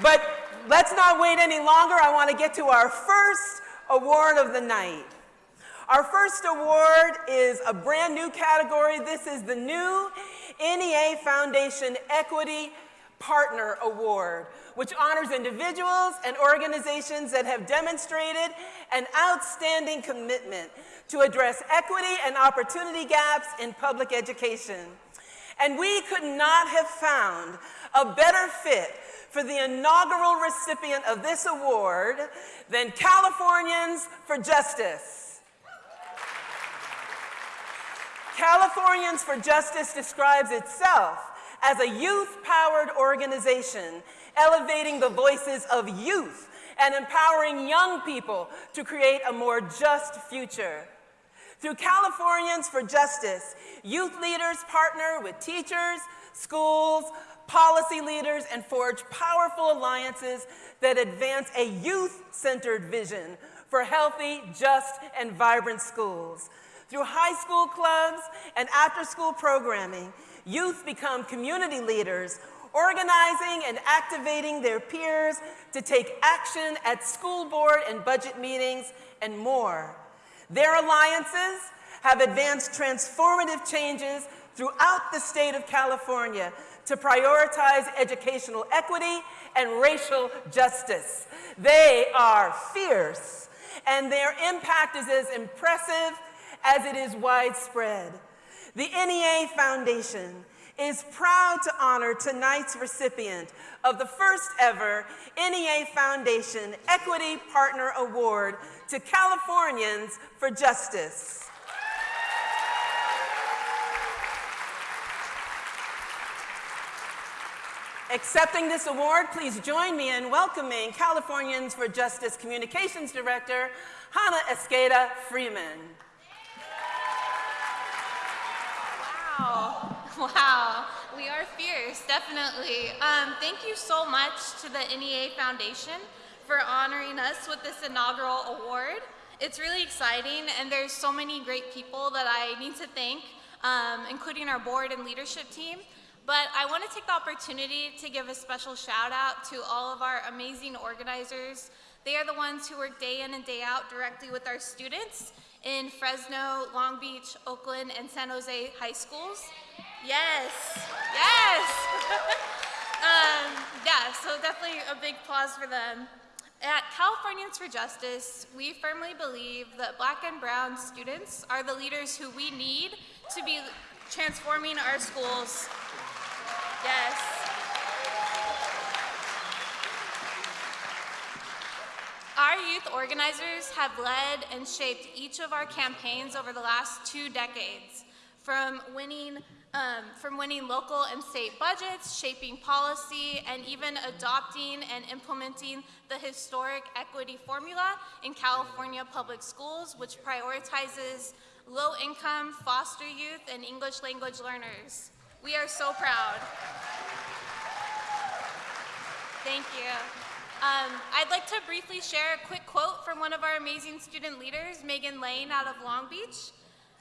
But let's not wait any longer. I want to get to our first award of the night. Our first award is a brand new category. This is the new NEA Foundation Equity Partner Award, which honors individuals and organizations that have demonstrated an outstanding commitment to address equity and opportunity gaps in public education. And we could not have found a better fit for the inaugural recipient of this award than Californians for Justice. Californians for Justice describes itself as a youth-powered organization elevating the voices of youth and empowering young people to create a more just future. Through Californians for Justice, youth leaders partner with teachers, schools, policy leaders, and forge powerful alliances that advance a youth-centered vision for healthy, just, and vibrant schools. Through high school clubs and after-school programming, youth become community leaders, organizing and activating their peers to take action at school board and budget meetings, and more. Their alliances have advanced transformative changes throughout the state of California to prioritize educational equity and racial justice. They are fierce, and their impact is as impressive as it is widespread. The NEA Foundation is proud to honor tonight's recipient of the first ever NEA Foundation Equity Partner Award to Californians for Justice. Accepting this award, please join me in welcoming Californians for Justice Communications Director, Hannah Esqueda Freeman. Wow, wow, we are fierce, definitely. Um, thank you so much to the NEA Foundation for honoring us with this inaugural award. It's really exciting, and there's so many great people that I need to thank, um, including our board and leadership team. But I want to take the opportunity to give a special shout out to all of our amazing organizers. They are the ones who work day in and day out directly with our students in Fresno, Long Beach, Oakland, and San Jose high schools. Yes, yes. um, yeah, so definitely a big applause for them. At Californians for Justice, we firmly believe that black and brown students are the leaders who we need to be transforming our schools Yes. Our youth organizers have led and shaped each of our campaigns over the last two decades, from winning, um, from winning local and state budgets, shaping policy, and even adopting and implementing the historic equity formula in California public schools, which prioritizes low-income foster youth and English language learners. We are so proud. Thank you. Um, I'd like to briefly share a quick quote from one of our amazing student leaders, Megan Lane out of Long Beach.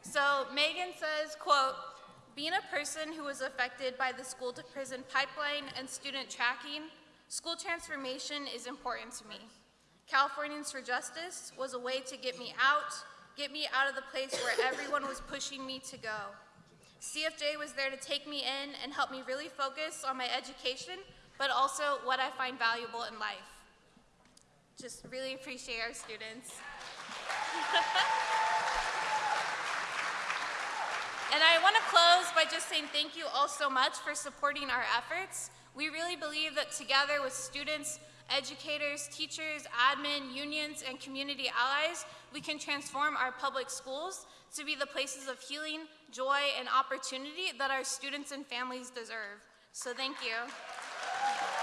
So Megan says, quote, being a person who was affected by the school to prison pipeline and student tracking, school transformation is important to me. Californians for Justice was a way to get me out, get me out of the place where everyone was pushing me to go. CFJ was there to take me in and help me really focus on my education, but also what I find valuable in life. Just really appreciate our students. and I want to close by just saying thank you all so much for supporting our efforts. We really believe that together with students, educators, teachers, admin, unions, and community allies, we can transform our public schools to be the places of healing, joy, and opportunity that our students and families deserve. So thank you.